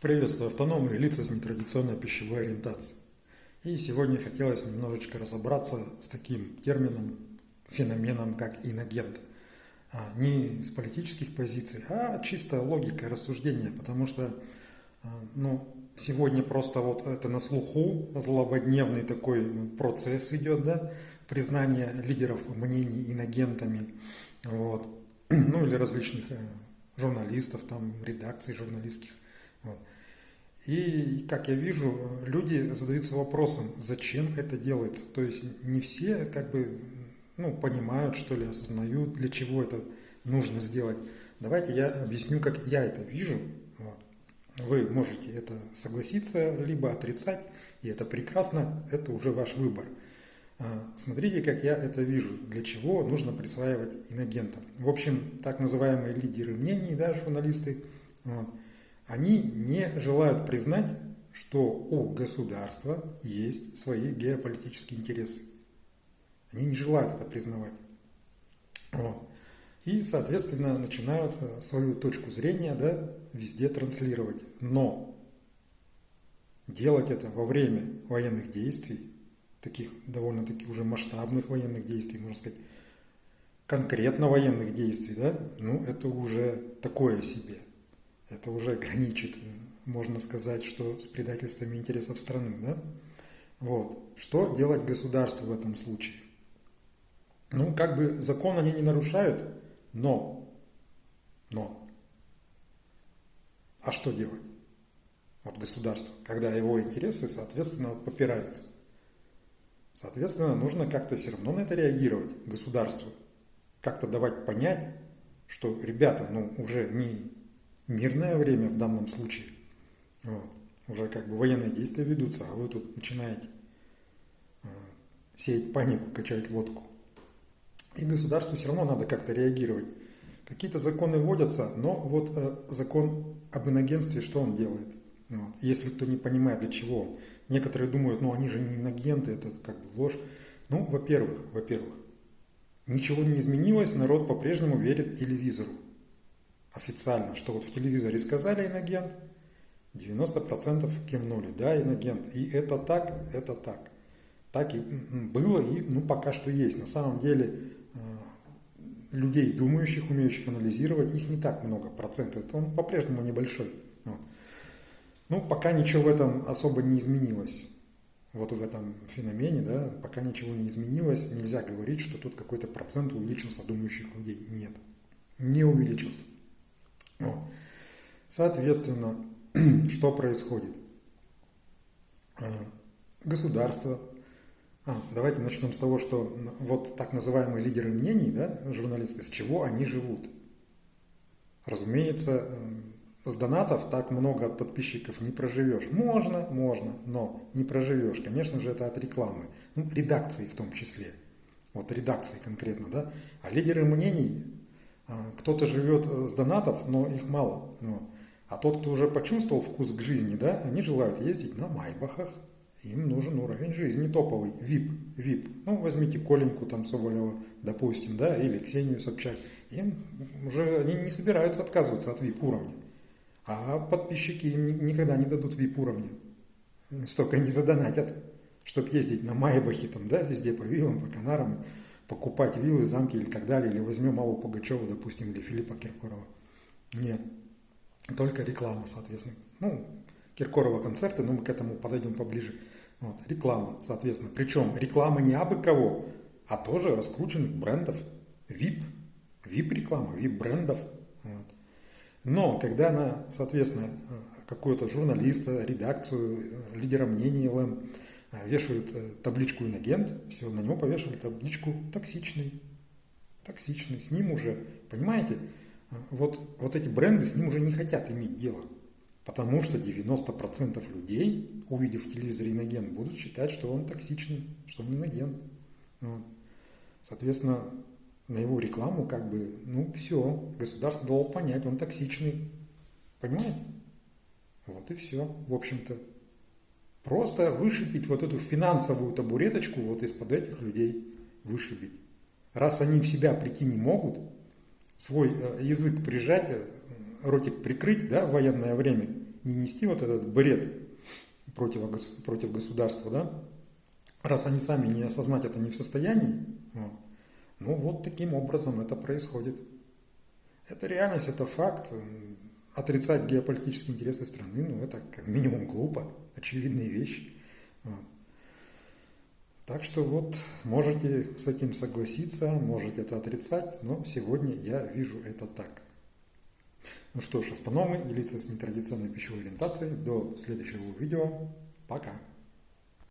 Приветствую автономные лица с нетрадиционной пищевой ориентацией. И сегодня хотелось немножечко разобраться с таким термином, феноменом, как инагент. А, не с политических позиций, а чисто логика рассуждения, потому что а, ну, сегодня просто вот это на слуху, злободневный такой процесс идет, да, признание лидеров мнений инагентами, вот, ну или различных э, журналистов, там, редакций журналистских. И, как я вижу, люди задаются вопросом, зачем это делается. То есть не все как бы ну, понимают, что ли, осознают, для чего это нужно сделать. Давайте я объясню, как я это вижу. Вот. Вы можете это согласиться, либо отрицать, и это прекрасно, это уже ваш выбор. А, смотрите, как я это вижу, для чего нужно присваивать инагентам. В общем, так называемые лидеры мнений, да, журналисты, вот, они не желают признать, что у государства есть свои геополитические интересы. Они не желают это признавать. И, соответственно, начинают э, свою точку зрения да, везде транслировать. Но делать это во время военных действий, таких довольно-таки уже масштабных военных действий, можно сказать, конкретно военных действий, да, ну это уже такое себе – это уже граничит, можно сказать, что с предательствами интересов страны. Да? Вот. Что делать государству в этом случае? Ну, как бы закон они не нарушают, но, но, а что делать? Вот государство, когда его интересы, соответственно, попираются. Соответственно, нужно как-то все равно на это реагировать государству. Как-то давать понять, что, ребята, ну, уже не мирное время в данном случае. Вот. Уже как бы военные действия ведутся, а вы тут начинаете э, сеять панику, качать лодку. И государству все равно надо как-то реагировать. Какие-то законы вводятся, но вот э, закон об инагентстве, что он делает? Вот. Если кто не понимает, для чего. Некоторые думают, ну они же не инагенты, это как бы ложь. Ну, во-первых, во-первых, ничего не изменилось, народ по-прежнему верит телевизору официально, что вот в телевизоре сказали иногент, 90% кивнули, да, иногент. И это так, это так. Так и было, и ну, пока что есть. На самом деле э, людей, думающих, умеющих анализировать, их не так много процентов. Он по-прежнему небольшой. Вот. Ну, пока ничего в этом особо не изменилось. Вот в этом феномене, да, пока ничего не изменилось, нельзя говорить, что тут какой-то процент увеличился думающих людей. Нет, не увеличился. Соответственно, что происходит? А, государство. А, давайте начнем с того, что вот так называемые лидеры мнений, да, журналисты, с чего они живут. Разумеется, с донатов так много от подписчиков не проживешь. Можно, можно, но не проживешь. Конечно же, это от рекламы. Ну, редакции в том числе. Вот редакции конкретно, да. А лидеры мнений а, кто-то живет э, с донатов, но их мало. Вот. А тот, кто уже почувствовал вкус к жизни, да, они желают ездить на майбахах. Им нужен уровень жизни топовый, VIP, VIP. Ну, возьмите Коленьку там Соболева, допустим, да, или Ксению Собчак. Им уже они не собираются отказываться от VIP уровня. А подписчики им никогда не дадут VIP уровня. Столько не задонатят, чтобы ездить на Майбахе там, да, везде по виллам, по Канарам покупать виллы, замки или так далее, или возьмем Аллу Пугачеву, допустим, или Филиппа Киркорова. Нет, только реклама, соответственно. Ну, Киркорова концерты, но мы к этому подойдем поближе. Вот, реклама, соответственно. Причем реклама не абы кого, а тоже раскрученных брендов. VIP, VIP-реклама, VIP-брендов. Вот. Но когда она, соответственно, какой-то журналиста, редакцию, лидера мнений ЛМ а, вешают э, табличку инагент, все, на него повешали табличку токсичный. Токсичный, с ним уже, понимаете, вот, вот эти бренды с ним уже не хотят иметь дело. Потому что 90% людей, увидев в телевизоре иногент, будут считать, что он токсичный, что он иногент. Вот. Соответственно, на его рекламу как бы, ну все, государство дало понять, он токсичный. Понимаете? Вот и все, в общем-то. Просто вышибить вот эту финансовую табуреточку вот из-под этих людей вышибить. Раз они в себя прийти не могут, свой э, язык прижать, э, ротик прикрыть да, в военное время не нести вот этот бред против, против государства, да, раз они сами не осознать это не в состоянии, вот, ну вот таким образом это происходит. Это реальность, это факт. Отрицать геополитические интересы страны, ну это как минимум глупо, очевидные вещи. Вот. Так что вот можете с этим согласиться, можете это отрицать, но сегодня я вижу это так. Ну что ж, автономы и лица с нетрадиционной пищевой ориентацией. До следующего видео. Пока.